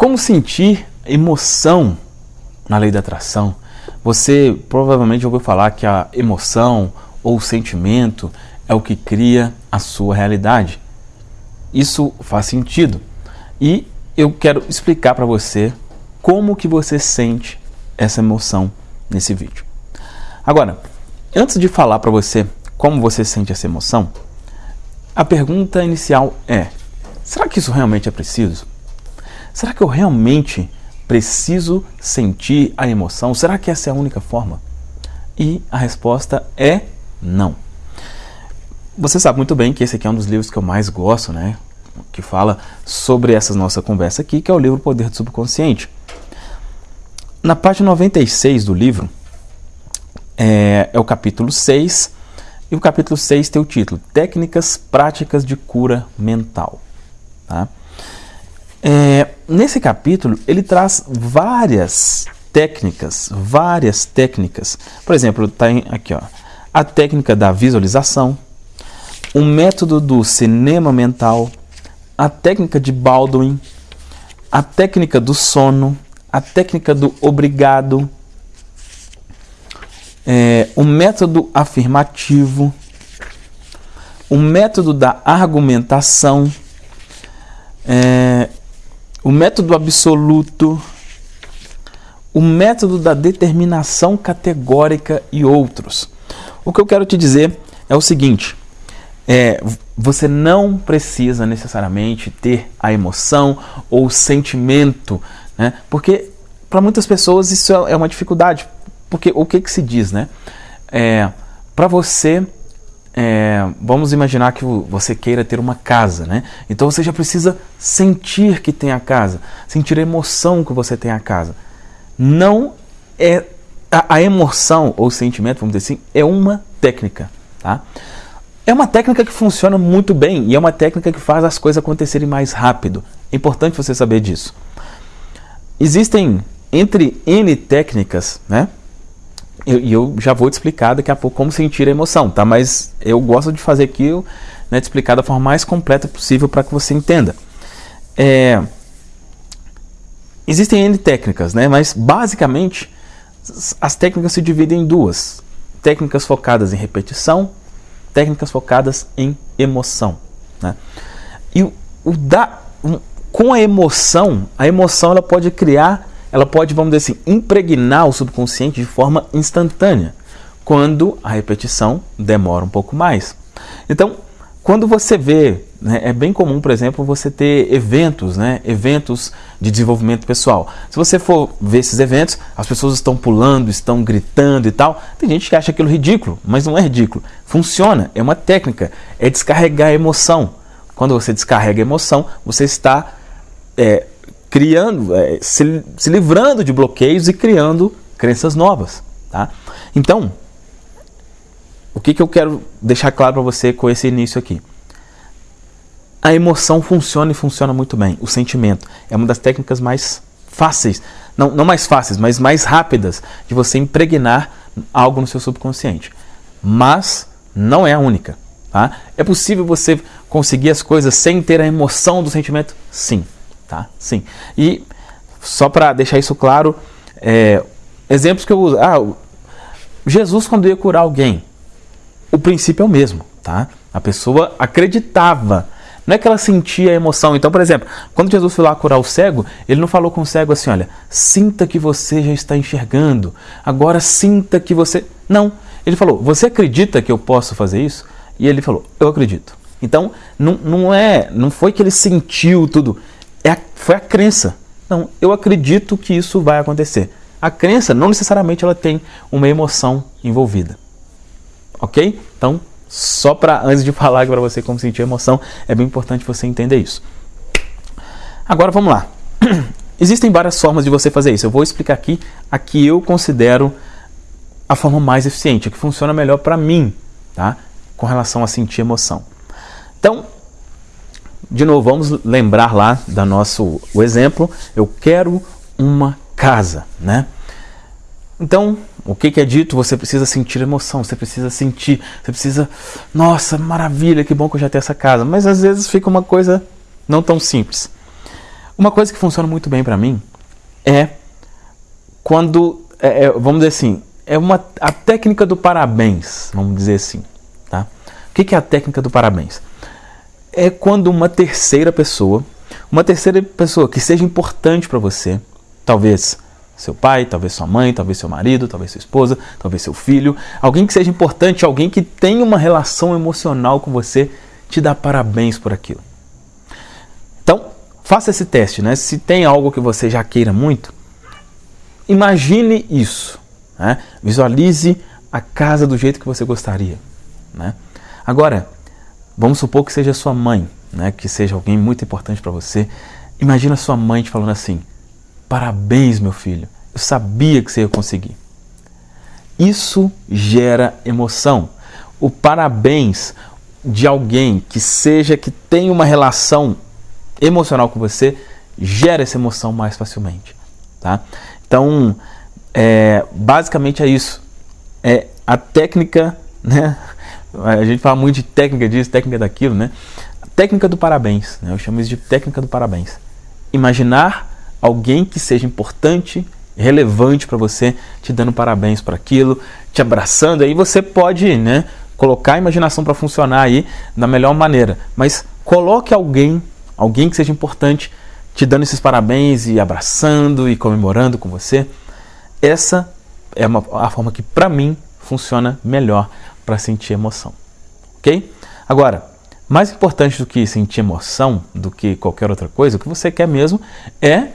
Como sentir emoção na lei da atração? Você provavelmente ouviu falar que a emoção ou o sentimento é o que cria a sua realidade. Isso faz sentido. E eu quero explicar para você como que você sente essa emoção nesse vídeo. Agora, antes de falar para você como você sente essa emoção, a pergunta inicial é: será que isso realmente é preciso? Será que eu realmente preciso sentir a emoção? Será que essa é a única forma? E a resposta é não. Você sabe muito bem que esse aqui é um dos livros que eu mais gosto, né? Que fala sobre essa nossa conversa aqui, que é o livro Poder do Subconsciente. Na página 96 do livro, é, é o capítulo 6, e o capítulo 6 tem o título Técnicas Práticas de Cura Mental. Tá? É, nesse capítulo, ele traz várias técnicas, várias técnicas. Por exemplo, está aqui, ó, a técnica da visualização, o método do cinema mental, a técnica de Baldwin, a técnica do sono, a técnica do obrigado, é, o método afirmativo, o método da argumentação, é, o método absoluto, o método da determinação categórica e outros. O que eu quero te dizer é o seguinte: é, você não precisa necessariamente ter a emoção ou o sentimento, né? porque para muitas pessoas isso é uma dificuldade. Porque o que, que se diz, né? É, para você é, vamos imaginar que você queira ter uma casa, né? Então você já precisa sentir que tem a casa, sentir a emoção que você tem a casa. Não é a, a emoção ou sentimento, vamos dizer assim, é uma técnica, tá? É uma técnica que funciona muito bem e é uma técnica que faz as coisas acontecerem mais rápido. É importante você saber disso. Existem entre N técnicas, né? E eu, já vou te explicar daqui a pouco como sentir a emoção, tá? Mas eu gosto de fazer aqui, né, explicar da forma mais completa possível para que você entenda. É, existem N técnicas, né? Mas basicamente as técnicas se dividem em duas: técnicas focadas em repetição, técnicas focadas em emoção. Né? E o, o da, um, com a emoção, a emoção ela pode criar ela pode, vamos dizer assim, impregnar o subconsciente de forma instantânea, quando a repetição demora um pouco mais. Então, quando você vê, né, é bem comum, por exemplo, você ter eventos, né, eventos de desenvolvimento pessoal. Se você for ver esses eventos, as pessoas estão pulando, estão gritando e tal. Tem gente que acha aquilo ridículo, mas não é ridículo. Funciona, é uma técnica, é descarregar a emoção. Quando você descarrega a emoção, você está é, criando, é, se, se livrando de bloqueios e criando crenças novas. Tá? Então, o que, que eu quero deixar claro para você com esse início aqui? A emoção funciona e funciona muito bem. O sentimento é uma das técnicas mais fáceis, não, não mais fáceis, mas mais rápidas de você impregnar algo no seu subconsciente. Mas não é a única. Tá? É possível você conseguir as coisas sem ter a emoção do sentimento? Sim tá? Sim. E só para deixar isso claro, é, exemplos que eu uso. Ah, Jesus quando ia curar alguém, o princípio é o mesmo, tá? A pessoa acreditava. Não é que ela sentia a emoção. Então, por exemplo, quando Jesus foi lá curar o cego, ele não falou com o cego assim: olha, sinta que você já está enxergando. Agora sinta que você. Não. Ele falou: você acredita que eu posso fazer isso? E ele falou: eu acredito. Então, não, não é, não foi que ele sentiu tudo é a, foi a crença. Não, eu acredito que isso vai acontecer. A crença não necessariamente ela tem uma emoção envolvida. Ok? Então, só para antes de falar para você como sentir emoção, é bem importante você entender isso. Agora vamos lá. Existem várias formas de você fazer isso. Eu vou explicar aqui a que eu considero a forma mais eficiente, a que funciona melhor para mim, tá? Com relação a sentir emoção. Então, de novo, vamos lembrar lá da nosso o exemplo. Eu quero uma casa, né? Então, o que, que é dito? Você precisa sentir emoção, você precisa sentir, você precisa, nossa, maravilha, que bom que eu já tenho essa casa. Mas às vezes fica uma coisa não tão simples. Uma coisa que funciona muito bem para mim é quando, é, é, vamos dizer assim, é uma, a técnica do parabéns, vamos dizer assim. Tá? O que, que é a técnica do parabéns? É quando uma terceira pessoa, uma terceira pessoa que seja importante para você, talvez seu pai, talvez sua mãe, talvez seu marido, talvez sua esposa, talvez seu filho, alguém que seja importante, alguém que tenha uma relação emocional com você, te dá parabéns por aquilo. Então, faça esse teste, né? Se tem algo que você já queira muito, imagine isso. Né? Visualize a casa do jeito que você gostaria. Né? Agora, vamos supor que seja sua mãe, né? que seja alguém muito importante para você. Imagina sua mãe te falando assim: Parabéns, meu filho, eu sabia que você ia conseguir. Isso gera emoção. O parabéns de alguém que seja que tenha uma relação emocional com você gera essa emoção mais facilmente, tá? Então, é, basicamente é isso. É a técnica, né? A gente fala muito de técnica disso, técnica daquilo, né? Técnica do parabéns, né? eu chamo isso de técnica do parabéns. Imaginar alguém que seja importante, relevante para você, te dando parabéns para aquilo, te abraçando, aí você pode, né, colocar a imaginação para funcionar aí da melhor maneira. Mas coloque alguém, alguém que seja importante, te dando esses parabéns e abraçando e comemorando com você. Essa é uma, a forma que, para mim, funciona melhor para sentir emoção. Ok? Agora, mais importante do que sentir emoção, do que qualquer outra coisa, o que você quer mesmo é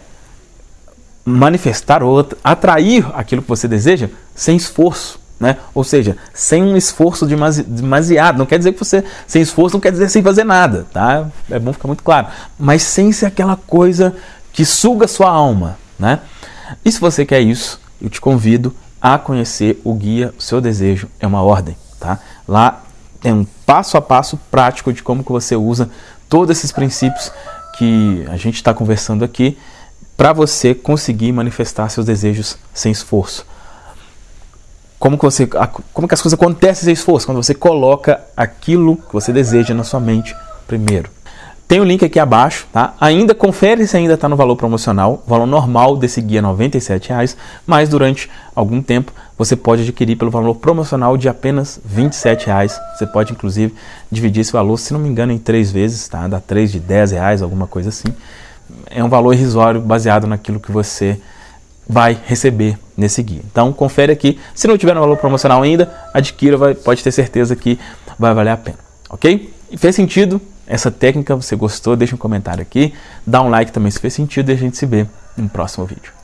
manifestar ou atrair aquilo que você deseja sem esforço. Né? Ou seja, sem um esforço demasiado. Não quer dizer que você sem esforço não quer dizer sem fazer nada, tá? É bom ficar muito claro. Mas sem ser aquela coisa que suga sua alma, né? E se você quer isso, eu te convido a conhecer o guia o Seu Desejo é uma Ordem. Tá? Lá tem um passo a passo prático de como que você usa todos esses princípios que a gente está conversando aqui para você conseguir manifestar seus desejos sem esforço. Como que, você, como que as coisas acontecem sem esforço? Quando você coloca aquilo que você deseja na sua mente primeiro. Tem o link aqui abaixo, tá? Ainda confere se ainda está no valor promocional. O valor normal desse guia é R$ 97,00, mas durante algum tempo você pode adquirir pelo valor promocional de apenas R$ 27,00. Você pode inclusive dividir esse valor, se não me engano, em três vezes, tá? Dá três de R$ reais, alguma coisa assim. É um valor irrisório baseado naquilo que você vai receber nesse guia. Então confere aqui. Se não tiver no valor promocional ainda, adquira, vai, pode ter certeza que vai valer a pena. Ok? E fez sentido? Essa técnica você gostou, deixa um comentário aqui, dá um like também se fez sentido e a gente se vê no próximo vídeo.